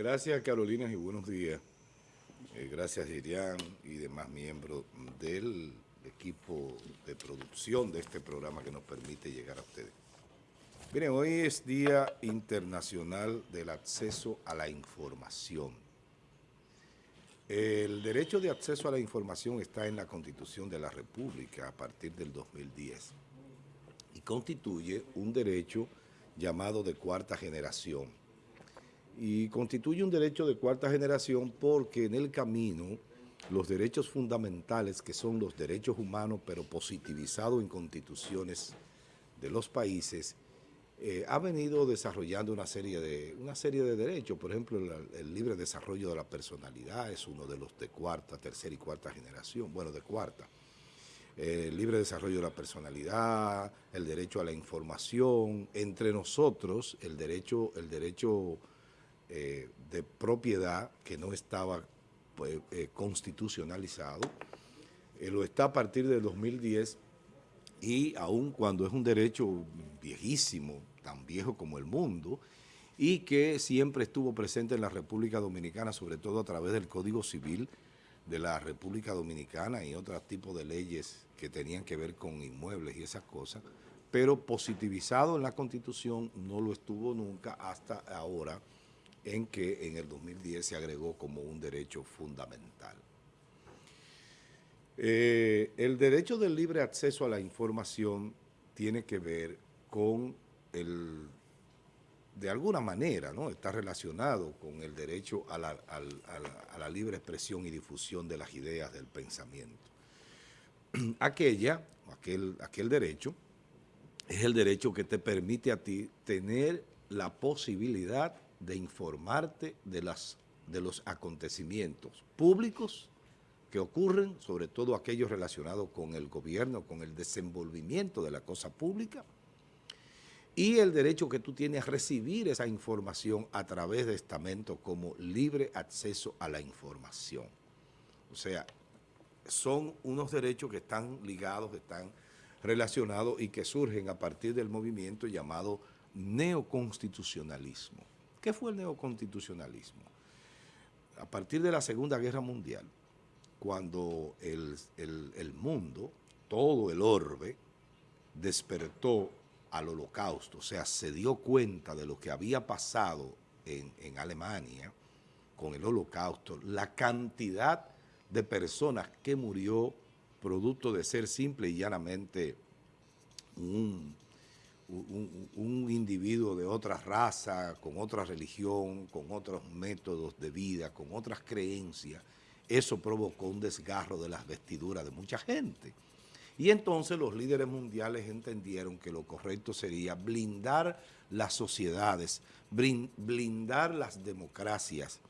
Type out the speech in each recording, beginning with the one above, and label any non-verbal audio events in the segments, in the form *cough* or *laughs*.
Gracias Carolina y buenos días. Eh, gracias Irián y demás miembros del equipo de producción de este programa que nos permite llegar a ustedes. Miren, hoy es Día Internacional del Acceso a la Información. El derecho de acceso a la información está en la Constitución de la República a partir del 2010 y constituye un derecho llamado de cuarta generación. Y constituye un derecho de cuarta generación porque en el camino los derechos fundamentales, que son los derechos humanos, pero positivizados en constituciones de los países, eh, ha venido desarrollando una serie, de, una serie de derechos. Por ejemplo, el, libre desarrollo de la personalidad es uno de los de cuarta, tercera y cuarta generación, bueno, de cuarta. el libre desarrollo de la personalidad, el derecho a la información, entre nosotros el derecho, el derecho eh, de propiedad que no estaba pues, eh, constitucionalizado, lo está a partir del 2010 y aun cuando es un derecho viejísimo, tan viejo como el mundo, y que siempre estuvo presente en la República Dominicana, sobre todo a través del Código Civil de la República Dominicana y otros tipos de leyes que tenían que ver con inmuebles y esas cosas, pero positivizado en la Constitución no lo estuvo nunca hasta ahora, en que en el 2010 se agregó como un derecho fundamental. Eh, el derecho del libre acceso a la información tiene que ver con el, de alguna manera, ¿no? está relacionado con el derecho a la, a la libre expresión y difusión de las ideas del pensamiento. *clears throat* Aquella, aquel, aquel derecho, es el derecho que te permite a ti tener la posibilidad de informarte de, los acontecimientos públicos que ocurren, sobre todo aquellos relacionados con el gobierno, con el desenvolvimiento de la cosa pública, y el derecho que tú tienes a recibir esa información a través de estamentos como libre acceso a la información. O sea, son unos derechos que están ligados, que están relacionados y que surgen a partir del movimiento llamado neoconstitucionalismo. ¿Qué fue el neoconstitucionalismo? A partir de la Segunda Guerra Mundial, cuando el, mundo, todo el orbe, despertó al holocausto, o sea, se dio cuenta de lo que había pasado en, en, Alemania con el holocausto, la cantidad de personas que murió producto de ser simple y llanamente un, un, individuo de otra raza, con otra religión, con otros métodos de vida, con otras creencias, eso provocó un desgarro de las vestiduras de mucha gente. Y entonces los líderes mundiales entendieron que lo correcto sería blindar las sociedades, blindar las democracias.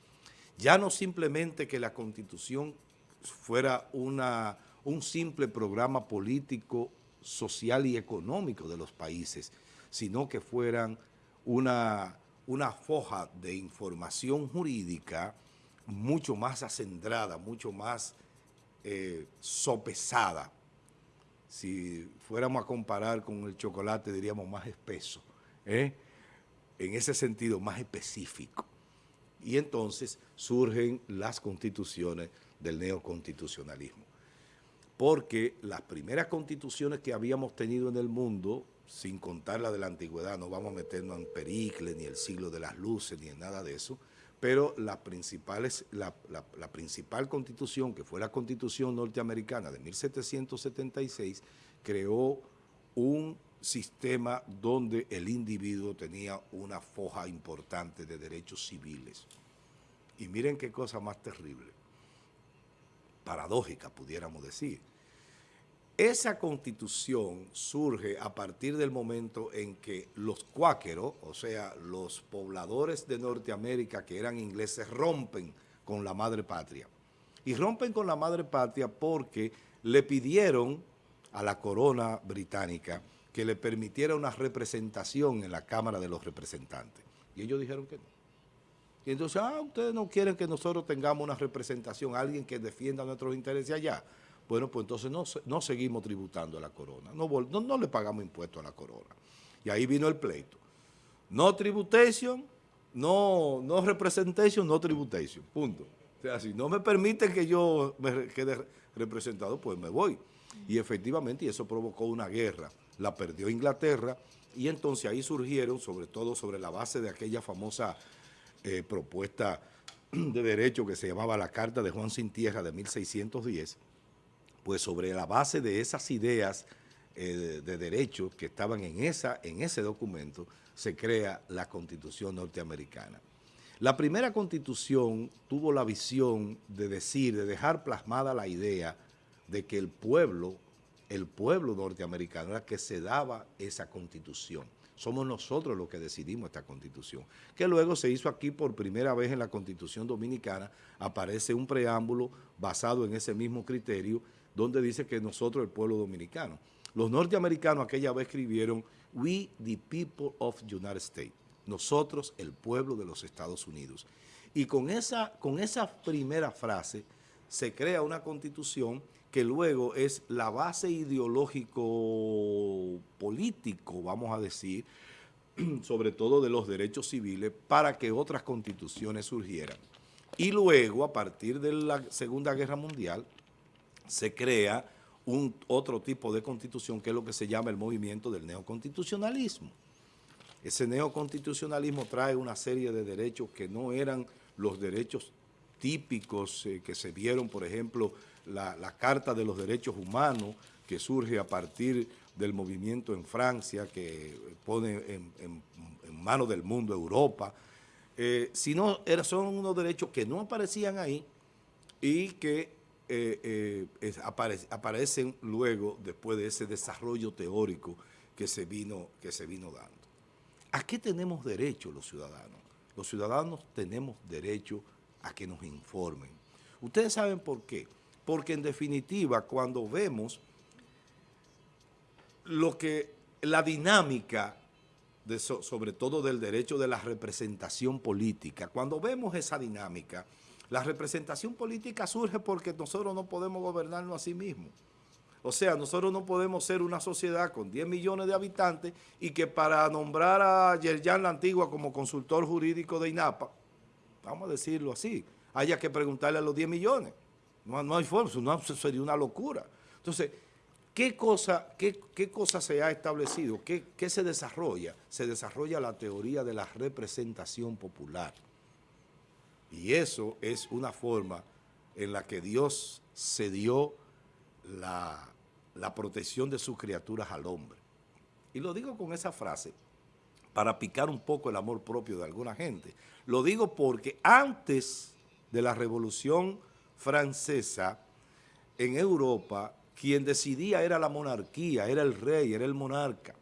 Ya no simplemente que la Constitución fuera una, un simple programa político, social y económico de los países, sino que fueran una, una foja de información jurídica mucho más acendrada, mucho más eh, sopesada. Si fuéramos a comparar con el chocolate, diríamos más espeso, ¿eh? en ese sentido más específico. Y entonces surgen las constituciones del neoconstitucionalismo. Porque las primeras constituciones que habíamos tenido en el mundo, sin contar la de la antigüedad, no vamos a meternos en Pericles, ni el siglo de las luces, ni en nada de eso, pero la, la, principal constitución, que fue la constitución norteamericana de 1776, creó un sistema donde el individuo tenía una foja importante de derechos civiles. Y miren qué cosa más terrible, paradójica pudiéramos decir. Esa constitución surge a partir del momento en que los cuáqueros, o sea, los pobladores de Norteamérica que eran ingleses, rompen con la madre patria. Y rompen con la madre patria porque le pidieron a la corona británica que le permitiera una representación en la Cámara de los Representantes. Y ellos dijeron que no. Y entonces, ah, ustedes no quieren que nosotros tengamos una representación, alguien que defienda nuestros intereses allá. Bueno, pues entonces no, no seguimos tributando a la corona, no, no, le pagamos impuestos a la corona. Y ahí vino el pleito. No tributation, no, no representation, no tributation, punto. O sea, si no me permiten que yo me quede representado, pues me voy. Y efectivamente, eso provocó una guerra. La perdió Inglaterra y entonces ahí surgieron, sobre todo sobre la base de aquella famosa eh, propuesta de derecho que se llamaba la Carta de Juan Sin Tierra de 1610, pues sobre la base de esas ideas eh, de, derecho que estaban en, esa, en ese documento, se crea la Constitución norteamericana. La primera Constitución tuvo la visión de decir, de dejar plasmada la idea de que el pueblo, el pueblo norteamericano era que se daba esa Constitución. Somos nosotros los que decidimos esta Constitución, que luego se hizo aquí por primera vez en la Constitución Dominicana, aparece un preámbulo basado en ese mismo criterio, donde dice que nosotros, el pueblo dominicano. Los norteamericanos aquella vez escribieron, we the people of the United States, nosotros, el pueblo de los Estados Unidos. Y con esa, con esa primera frase se crea una constitución que luego es la base ideológico-político, vamos a decir, *clears throat* sobre todo de los derechos civiles, para que otras constituciones surgieran. Y luego, a partir de la Segunda Guerra Mundial, se crea un otro tipo de constitución que es lo que se llama el movimiento del neoconstitucionalismo. Ese neoconstitucionalismo trae una serie de derechos que no eran los derechos típicos eh, que se vieron, por ejemplo, la, Carta de los Derechos Humanos, que surge a partir del movimiento en Francia, que pone en, manos del mundo Europa, eh, sino son unos derechos que no aparecían ahí y que eh, eh, aparecen luego después de ese desarrollo teórico que se, vino, que se vino dando. ¿A qué tenemos derecho los ciudadanos? Los ciudadanos tenemos derecho a que nos informen. Ustedes saben por qué porque en definitiva cuando vemos lo que la dinámica, sobre todo del derecho de la representación política, cuando vemos esa dinámica, la representación política surge porque nosotros no podemos gobernarnos a sí mismos. O sea, nosotros no podemos ser una sociedad con 10 millones de habitantes y que para nombrar a Yerjan la Antigua como consultor jurídico de INAPA, vamos a decirlo así, haya que preguntarle a los 10 millones. No, hay forma, no, sería una locura. Entonces, ¿qué cosa, qué, cosa se ha establecido? ¿Qué, ¿Qué se desarrolla? Se desarrolla la teoría de la representación popular. Y eso es una forma en la que Dios se dio la, la, protección de sus criaturas al hombre. Y lo digo con esa frase para picar un poco el amor propio de alguna gente. Lo digo porque antes de la revolución francesa, en Europa, quien decidía era la monarquía, era el rey, era el monarca.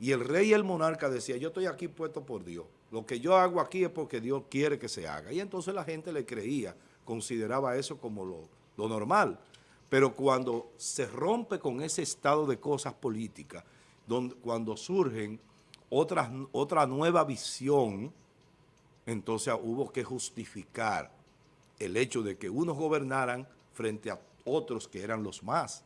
Y el rey y el monarca decía, yo estoy aquí puesto por Dios. Lo que yo hago aquí es porque Dios quiere que se haga. Y entonces la gente le creía, consideraba eso como lo, normal. Pero cuando se rompe con ese estado de cosas políticas, donde, cuando surgen otras, otra nueva visión, entonces hubo que justificar el hecho de que unos gobernaran frente a otros que eran los más.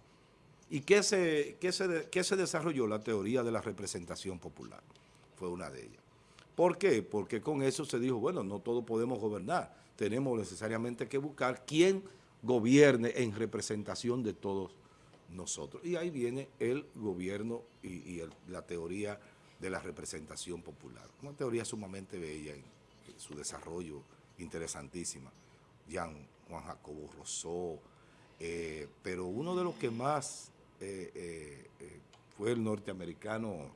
¿Y qué se, se, se desarrolló? La teoría de la representación popular. Fue una de ellas. ¿Por qué? Porque con eso se dijo, bueno, no todos podemos gobernar. Tenemos necesariamente que buscar quién gobierne en representación de todos nosotros. Y ahí viene el gobierno y, la teoría de la representación popular. Una teoría sumamente bella en su desarrollo, interesantísima. Juan Jacobo Rousseau, eh, pero uno de los que más eh, eh, fue el norteamericano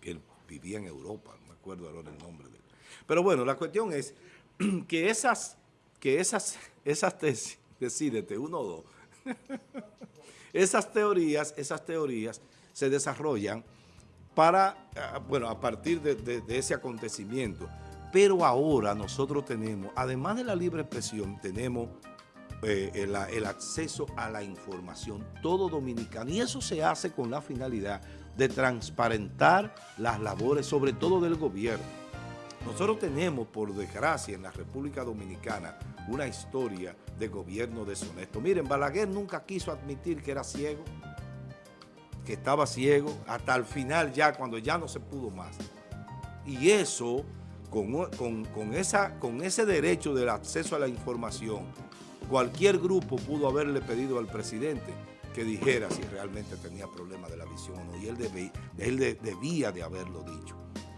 que vivía en Europa, no me acuerdo ahora el nombre de él. Pero bueno, la cuestión es *clears throat* que esas, que esas, esas tesis, decídete, uno o dos, *laughs* esas teorías, esas teorías se desarrollan para, ah, bueno, a partir de ese acontecimiento, pero ahora nosotros tenemos, además de la libre expresión, tenemos eh, el, acceso a la información, todo dominicano. Y eso se hace con la finalidad de transparentar las labores, sobre todo del gobierno. Nosotros tenemos, por desgracia, en la República Dominicana, una historia de gobierno deshonesto. Miren, Balaguer nunca quiso admitir que era ciego, que estaba ciego, hasta el final ya, cuando ya no se pudo más. Y eso con, con, esa, con ese derecho del acceso a la información, cualquier grupo pudo haberle pedido al presidente que dijera si realmente tenía problemas de la visión o no, y él, él debía de haberlo dicho.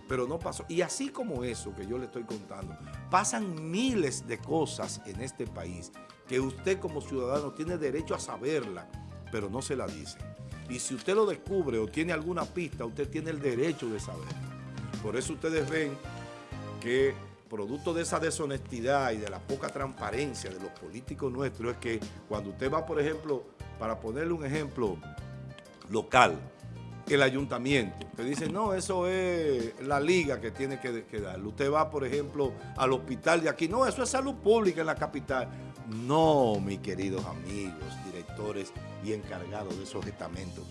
Pero no pasó. Y así como eso que yo le estoy contando, pasan miles de cosas en este país que usted como ciudadano tiene derecho a saberla, pero no se la dicen. Y si usted lo descubre o tiene alguna pista, usted tiene el derecho de saberla. Por eso ustedes ven que producto de esa deshonestidad y de la poca transparencia de los políticos nuestros es que cuando usted va, por ejemplo, para ponerle un ejemplo local, el ayuntamiento, te dice, no, eso es la liga que tiene que, que darle. Usted va, por ejemplo, al hospital de aquí, no, eso es salud pública en la capital. No, mis queridos amigos, directores y encargados de esos estamentos.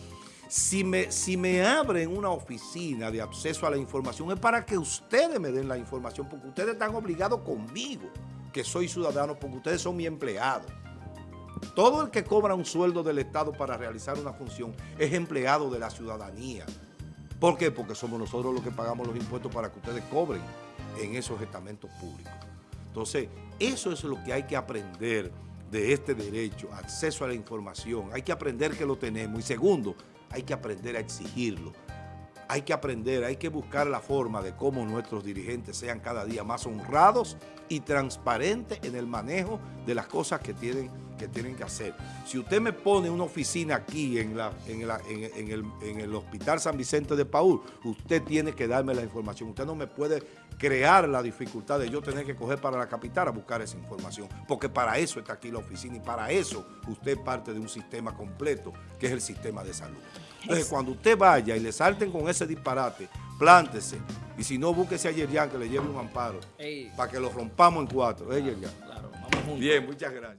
Si me, si me abren una oficina de acceso a la información es para que ustedes me den la información, porque ustedes están obligados conmigo, que soy ciudadano, porque ustedes son mi empleado. Todo el que cobra un sueldo del Estado para realizar una función es empleado de la ciudadanía. ¿Por qué? Porque somos nosotros los que pagamos los impuestos para que ustedes cobren en esos estamentos públicos. Entonces, eso es lo que hay que aprender de este derecho, acceso a la información. Hay que aprender que lo tenemos. Y segundo, hay que aprender a exigirlo. Hay que aprender, hay que buscar la forma de cómo nuestros dirigentes sean cada día más honrados y transparentes en el manejo de las cosas que tienen que, tienen que hacer. Si usted me pone una oficina aquí en, el Hospital San Vicente de Paúl, usted tiene que darme la información. Usted no me puede crear la dificultad de yo tener que coger para la capital a buscar esa información, porque para eso está aquí la oficina y para eso usted parte de un sistema completo, que es el sistema de salud. Entonces, cuando usted vaya y le salten con ese disparate, plántese, y si no, búsquese a Yerian que le lleve un amparo, para que lo rompamos en cuatro. ¿Eh, Claro, vamos juntos. Bien, muchas gracias.